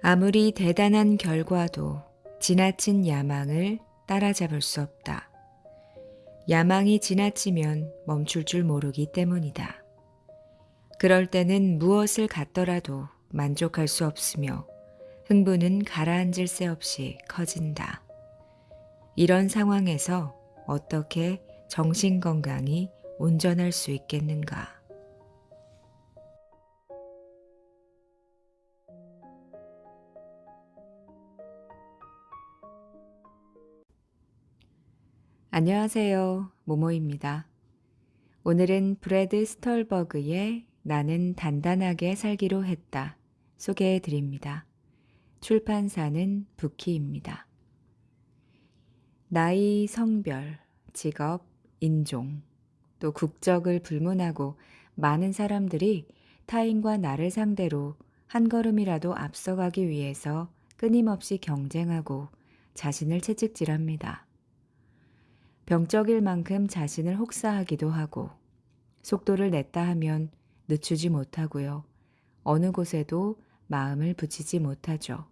아무리 대단한 결과도 지나친 야망을 따라잡을 수 없다. 야망이 지나치면 멈출 줄 모르기 때문이다. 그럴 때는 무엇을 갖더라도 만족할 수 없으며 흥분은 가라앉을 새 없이 커진다. 이런 상황에서 어떻게 정신 건강이 온전할 수 있겠는가? 안녕하세요. 모모입니다. 오늘은 브래드 스털버그의 나는 단단하게 살기로 했다. 소개해 드립니다. 출판사는 부키입니다. 나이, 성별, 직업, 인종, 또 국적을 불문하고 많은 사람들이 타인과 나를 상대로 한 걸음이라도 앞서가기 위해서 끊임없이 경쟁하고 자신을 채찍질합니다. 병적일 만큼 자신을 혹사하기도 하고 속도를 냈다 하면 늦추지 못하고요. 어느 곳에도 마음을 붙이지 못하죠.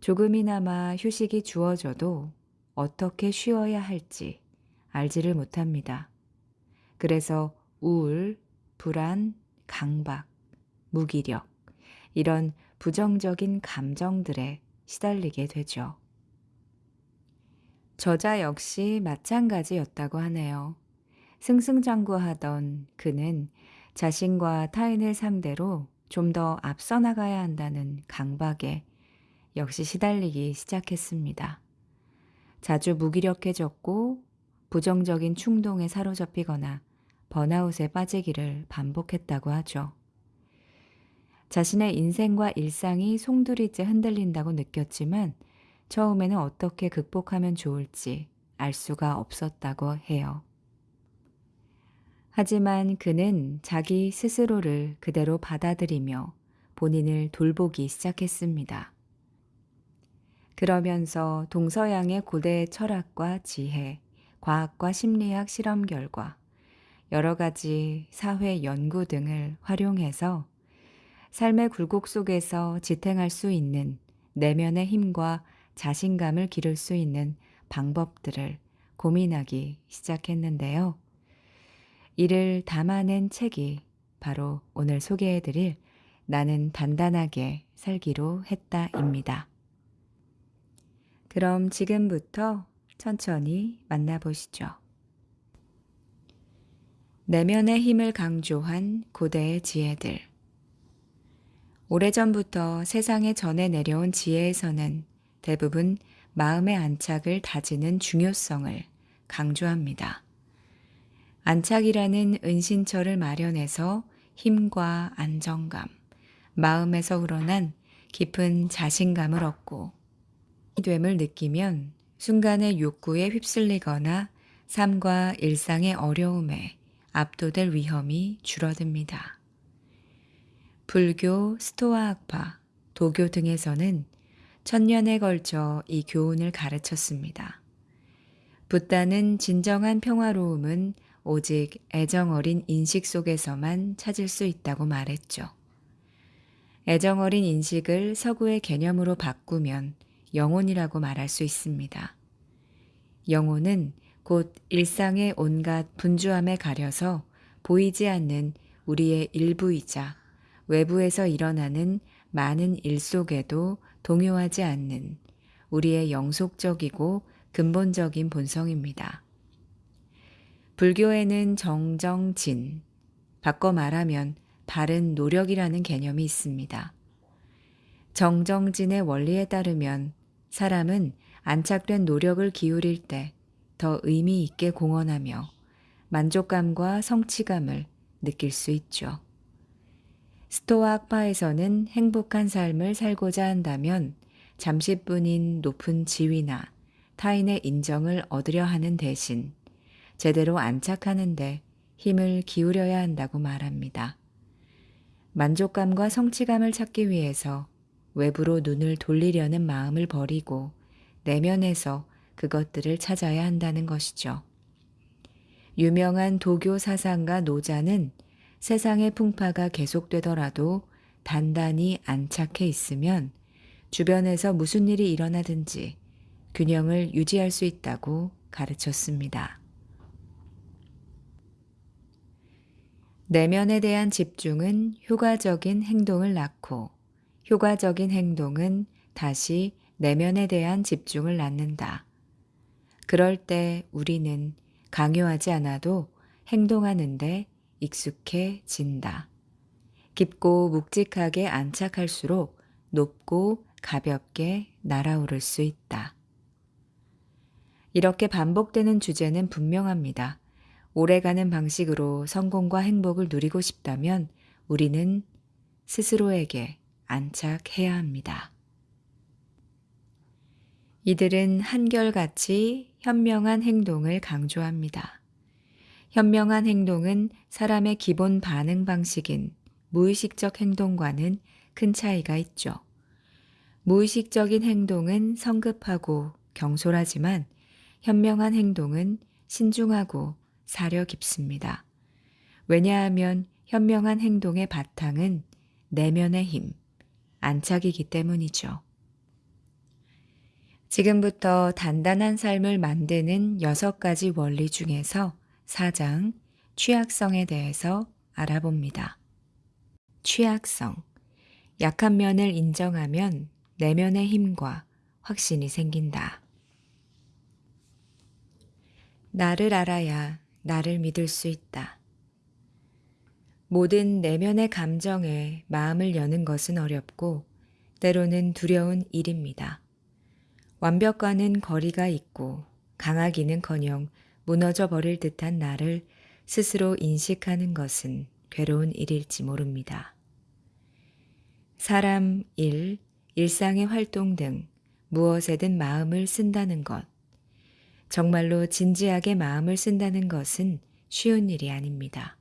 조금이나마 휴식이 주어져도 어떻게 쉬어야 할지 알지를 못합니다. 그래서 우울, 불안, 강박, 무기력, 이런 부정적인 감정들에 시달리게 되죠. 저자 역시 마찬가지였다고 하네요. 승승장구하던 그는 자신과 타인을 상대로 좀 더 앞서 나가야 한다는 강박에 역시 시달리기 시작했습니다. 자주 무기력해졌고 부정적인 충동에 사로잡히거나 번아웃에 빠지기를 반복했다고 하죠. 자신의 인생과 일상이 송두리째 흔들린다고 느꼈지만 처음에는 어떻게 극복하면 좋을지 알 수가 없었다고 해요. 하지만 그는 자기 스스로를 그대로 받아들이며 본인을 돌보기 시작했습니다. 그러면서 동서양의 고대 철학과 지혜, 과학과 심리학 실험 결과, 여러 가지 사회 연구 등을 활용해서 삶의 굴곡 속에서 지탱할 수 있는 내면의 힘과 자신감을 기를 수 있는 방법들을 고민하기 시작했는데요. 이를 담아낸 책이 바로 오늘 소개해드릴 나는 단단하게 살기로 했다입니다. 그럼 지금부터 천천히 만나보시죠. 내면의 힘을 강조한 고대의 지혜들. 오래전부터 세상에 전해 내려온 지혜에서는 대부분 마음의 안착을 다지는 중요성을 강조합니다. 안착이라는 은신처를 마련해서 힘과 안정감, 마음에서 우러난 깊은 자신감을 얻고 됨을 느끼면 순간의 욕구에 휩쓸리거나 삶과 일상의 어려움에 압도될 위험이 줄어듭니다. 불교, 스토아 학파, 도교 등에서는 천년에 걸쳐 이 교훈을 가르쳤습니다. 붓다는 진정한 평화로움은 오직 애정 어린 인식 속에서만 찾을 수 있다고 말했죠. 애정 어린 인식을 서구의 개념으로 바꾸면 영혼이라고 말할 수 있습니다. 영혼은 곧 일상의 온갖 분주함에 가려서 보이지 않는 우리의 일부이자 외부에서 일어나는 많은 일 속에도 동요하지 않는 우리의 영속적이고 근본적인 본성입니다. 불교에는 정정진, 바꿔 말하면 바른 노력이라는 개념이 있습니다. 정정진의 원리에 따르면 사람은 안착된 노력을 기울일 때 더 의미 있게 공헌하며 만족감과 성취감을 느낄 수 있죠. 스토아 학파에서는 행복한 삶을 살고자 한다면 잠시뿐인 높은 지위나 타인의 인정을 얻으려 하는 대신 제대로 안착하는데 힘을 기울여야 한다고 말합니다. 만족감과 성취감을 찾기 위해서 외부로 눈을 돌리려는 마음을 버리고 내면에서 그것들을 찾아야 한다는 것이죠. 유명한 도교 사상가 노자는 세상의 풍파가 계속되더라도 단단히 안착해 있으면 주변에서 무슨 일이 일어나든지 균형을 유지할 수 있다고 가르쳤습니다. 내면에 대한 집중은 효과적인 행동을 낳고 효과적인 행동은 다시 내면에 대한 집중을 낳는다. 그럴 때 우리는 강요하지 않아도 행동하는데 익숙해진다. 깊고 묵직하게 안착할수록 높고 가볍게 날아오를 수 있다. 이렇게 반복되는 주제는 분명합니다. 오래가는 방식으로 성공과 행복을 누리고 싶다면 우리는 스스로에게 안착해야 합니다. 이들은 한결같이 현명한 행동을 강조합니다. 현명한 행동은 사람의 기본 반응 방식인 무의식적 행동과는 큰 차이가 있죠. 무의식적인 행동은 성급하고 경솔하지만 현명한 행동은 신중하고 사려 깊습니다. 왜냐하면 현명한 행동의 바탕은 내면의 힘, 안착이기 때문이죠. 지금부터 단단한 삶을 만드는 여섯 가지 원리 중에서 4장 취약성에 대해서 알아봅니다. 취약성. 약한 면을 인정하면 내면의 힘과 확신이 생긴다. 나를 알아야 나를 믿을 수 있다. 모든 내면의 감정에 마음을 여는 것은 어렵고 때로는 두려운 일입니다. 완벽과는 거리가 있고 강하기는 커녕 무너져 버릴 듯한 나를 스스로 인식하는 것은 괴로운 일일지 모릅니다. 사람, 일, 일상의 활동 등 무엇에든 마음을 쓴다는 것. 정말로 진지하게 마음을 쓴다는 것은 쉬운 일이 아닙니다.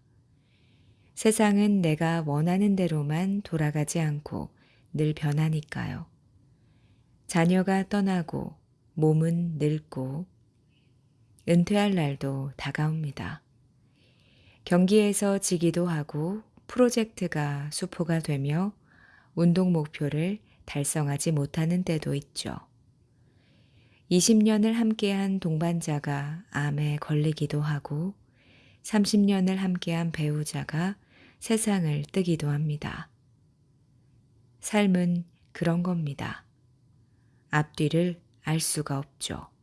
세상은 내가 원하는 대로만 돌아가지 않고 늘 변하니까요. 자녀가 떠나고 몸은 늙고 은퇴할 날도 다가옵니다. 경기에서 지기도 하고 프로젝트가 수포가 되며 운동 목표를 달성하지 못하는 때도 있죠. 20년을 함께한 동반자가 암에 걸리기도 하고 30년을 함께한 배우자가 세상을 뜨기도 합니다. 삶은 그런 겁니다. 앞뒤를 알 수가 없죠.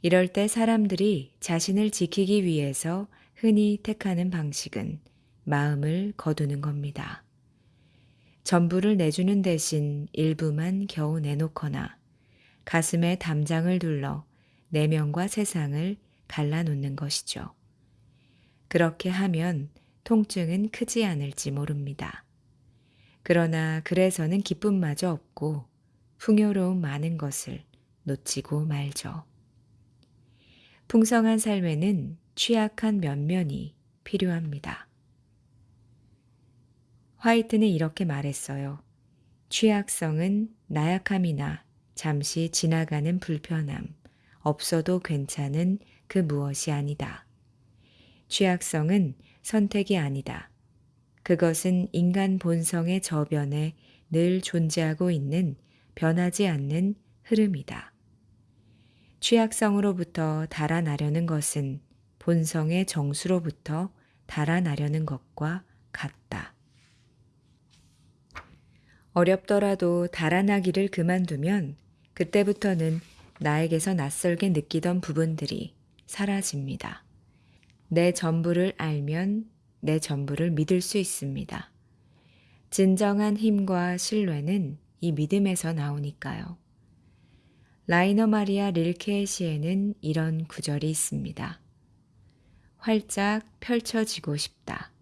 이럴 때 사람들이 자신을 지키기 위해서 흔히 택하는 방식은 마음을 거두는 겁니다. 전부를 내주는 대신 일부만 겨우 내놓거나 가슴에 담장을 둘러 내면과 세상을 갈라놓는 것이죠. 그렇게 하면 통증은 크지 않을지 모릅니다. 그러나 그래서는 기쁨마저 없고 풍요로운 많은 것을 놓치고 말죠. 풍성한 삶에는 취약한 면면이 필요합니다. 화이트는 이렇게 말했어요. 취약성은 나약함이나 잠시 지나가는 불편함, 없어도 괜찮은 그 무엇이 아니다. 취약성은 선택이 아니다. 그것은 인간 본성의 저변에 늘 존재하고 있는 변하지 않는 흐름이다. 취약성으로부터 달아나려는 것은 본성의 정수로부터 달아나려는 것과 같다. 어렵더라도 달아나기를 그만두면 그때부터는 나에게서 낯설게 느끼던 부분들이 사라집니다. 내 전부를 알면 내 전부를 믿을 수 있습니다. 진정한 힘과 신뢰는 이 믿음에서 나오니까요. 라이너 마리아 릴케의 시에는 이런 구절이 있습니다. 활짝 펼쳐지고 싶다.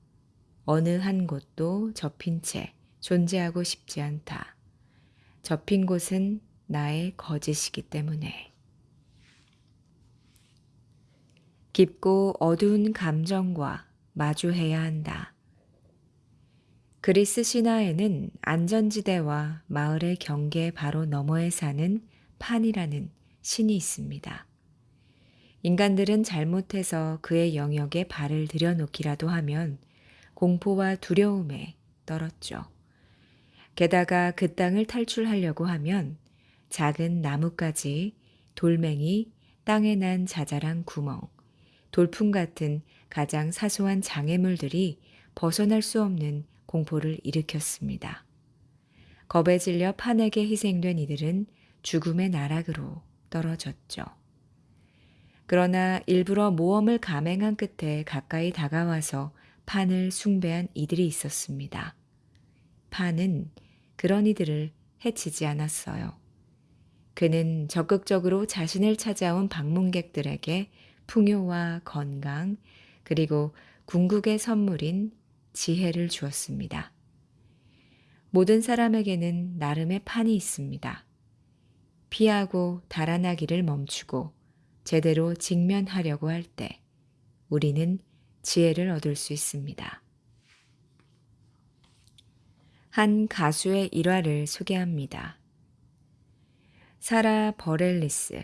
어느 한 곳도 접힌 채 존재하고 싶지 않다. 접힌 곳은 나의 거짓이기 때문에. 깊고 어두운 감정과 마주해야 한다. 그리스 신화에는 안전지대와 마을의 경계 바로 너머에 사는 판이라는 신이 있습니다. 인간들은 잘못해서 그의 영역에 발을 들여놓기라도 하면 공포와 두려움에 떨었죠. 게다가 그 땅을 탈출하려고 하면 작은 나뭇가지, 돌멩이, 땅에 난 자잘한 구멍, 돌풍 같은 가장 사소한 장애물들이 벗어날 수 없는 공포를 일으켰습니다. 겁에 질려 판에게 희생된 이들은 죽음의 나락으로 떨어졌죠. 그러나 일부러 모험을 감행한 끝에 가까이 다가와서 판을 숭배한 이들이 있었습니다. 판은 그런 이들을 해치지 않았어요. 그는 적극적으로 자신을 찾아온 방문객들에게 풍요와 건강, 그리고 궁극의 선물인 지혜를 주었습니다. 모든 사람에게는 나름의 판이 있습니다. 피하고 달아나기를 멈추고 제대로 직면하려고 할 때 우리는 지혜를 얻을 수 있습니다. 한 가수의 일화를 소개합니다. 사라 버렐리스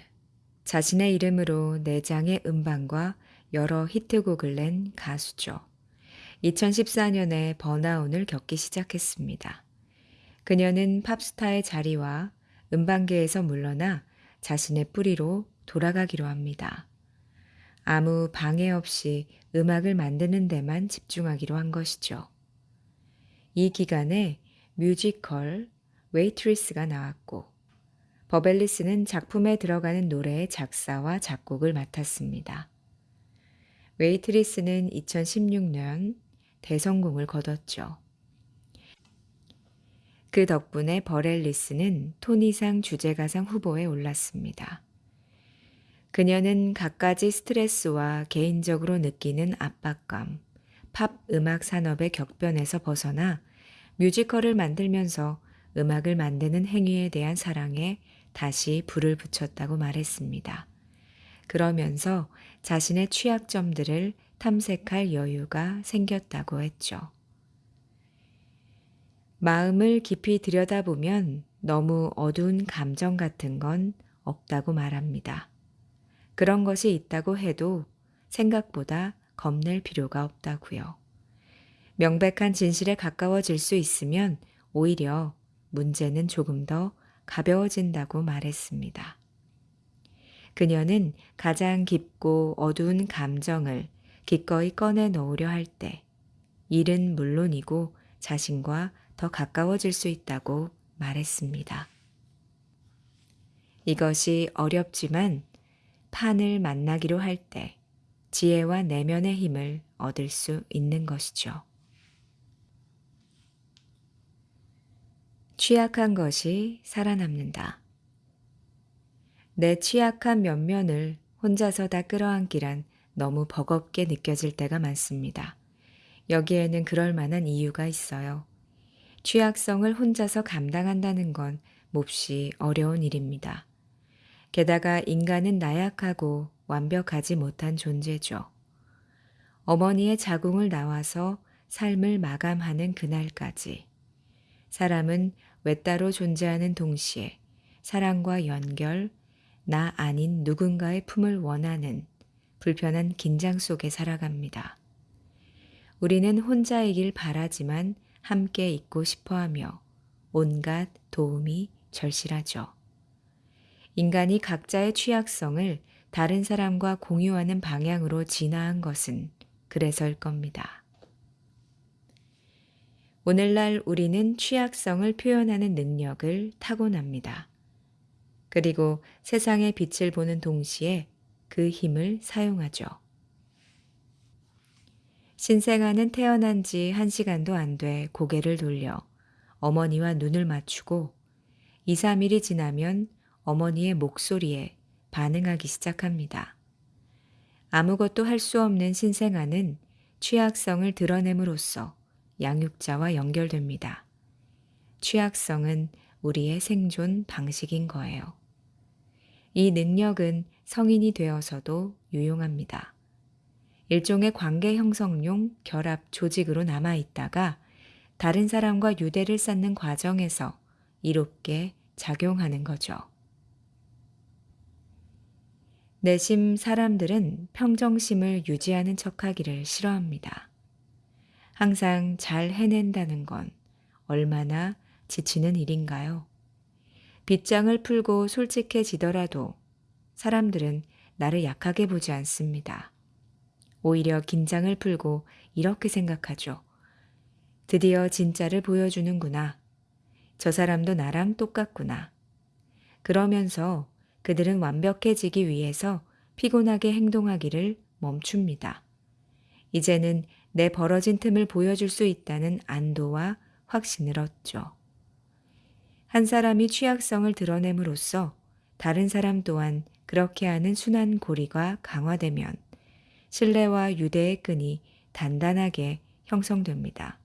자신의 이름으로 내장의 음반과 여러 히트곡을 낸 가수죠. 2014년에 번아웃을 겪기 시작했습니다. 그녀는 팝스타의 자리와 음반계에서 물러나 자신의 뿌리로 돌아가기로 합니다. 아무 방해 없이 음악을 만드는 데만 집중하기로 한 것이죠. 이 기간에 뮤지컬 웨이트리스가 나왔고 바렐리스는 작품에 들어가는 노래의 작사와 작곡을 맡았습니다. 웨이트리스는 2016년 대성공을 거뒀죠. 그 덕분에 버렐리스는 토니상 주제가상 후보에 올랐습니다. 그녀는 갖가지 스트레스와 개인적으로 느끼는 압박감, 팝 음악 산업의 격변에서 벗어나 뮤지컬을 만들면서 음악을 만드는 행위에 대한 사랑에 다시 불을 붙였다고 말했습니다. 그러면서 자신의 취약점들을 탐색할 여유가 생겼다고 했죠. 마음을 깊이 들여다보면 너무 어두운 감정 같은 건 없다고 말합니다. 그런 것이 있다고 해도 생각보다 겁낼 필요가 없다고요. 명백한 진실에 가까워질 수 있으면 오히려 문제는 조금 더 가벼워진다고 말했습니다. 그녀는 가장 깊고 어두운 감정을 기꺼이 꺼내 놓으려 할 때, 일은 물론이고 자신과 더 가까워질 수 있다고 말했습니다. 이것이 어렵지만 판을 만나기로 할 때 지혜와 내면의 힘을 얻을 수 있는 것이죠. 취약한 것이 살아남는다. 내 취약한 면면을 혼자서 다 끌어안기란 너무 버겁게 느껴질 때가 많습니다. 여기에는 그럴 만한 이유가 있어요. 취약성을 혼자서 감당한다는 건 몹시 어려운 일입니다. 게다가 인간은 나약하고 완벽하지 못한 존재죠. 어머니의 자궁을 나와서 삶을 마감하는 그날까지 사람은 외따로 존재하는 동시에 사랑과 연결, 나 아닌 누군가의 품을 원하는 불편한 긴장 속에 살아갑니다. 우리는 혼자이길 바라지만 함께 있고 싶어 하며 온갖 도움이 절실하죠. 인간이 각자의 취약성을 다른 사람과 공유하는 방향으로 진화한 것은 그래서일 겁니다. 오늘날 우리는 취약성을 표현하는 능력을 타고납니다. 그리고 세상의 빛을 보는 동시에 그 힘을 사용하죠. 신생아는 태어난 지 한 시간도 안 돼 고개를 돌려 어머니와 눈을 맞추고 2, 3일이 지나면 어머니의 목소리에 반응하기 시작합니다. 아무것도 할 수 없는 신생아는 취약성을 드러냄으로써 양육자와 연결됩니다. 취약성은 우리의 생존 방식인 거예요. 이 능력은 성인이 되어서도 유용합니다. 일종의 관계 형성용 결합 조직으로 남아 있다가 다른 사람과 유대를 쌓는 과정에서 이롭게 작용하는 거죠. 내심 사람들은 평정심을 유지하는 척하기를 싫어합니다. 항상 잘 해낸다는 건 얼마나 지치는 일인가요? 빗장을 풀고 솔직해지더라도 사람들은 나를 약하게 보지 않습니다. 오히려 긴장을 풀고 이렇게 생각하죠. 드디어 진짜를 보여주는구나. 저 사람도 나랑 똑같구나. 그러면서 그들은 완벽해지기 위해서 피곤하게 행동하기를 멈춥니다. 이제는 내 벌어진 틈을 보여줄 수 있다는 안도와 확신을 얻죠. 한 사람이 취약성을 드러냄으로써 다른 사람 또한 그렇게 하는 순환 고리가 강화되면 신뢰와 유대의 끈이 단단하게 형성됩니다.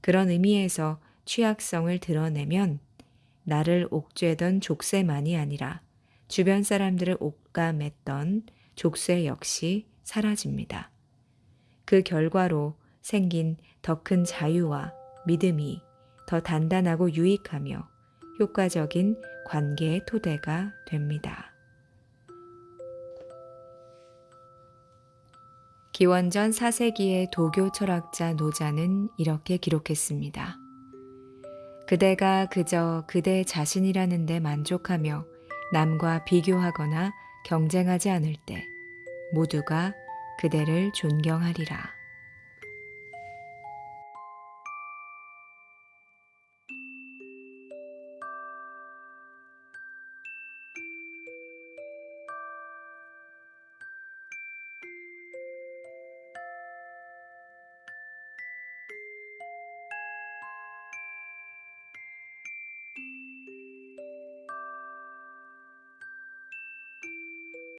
그런 의미에서 취약성을 드러내면 나를 옥죄던 족쇄만이 아니라 주변 사람들을 옥감했던 족쇄 역시 사라집니다. 그 결과로 생긴 더 큰 자유와 믿음이 더 단단하고 유익하며 효과적인 관계의 토대가 됩니다. 기원전 4세기의 도교 철학자 노자는 이렇게 기록했습니다. 그대가 그저 그대 자신이라는 데 만족하며 남과 비교하거나 경쟁하지 않을 때 모두가 그대를 존경하리라.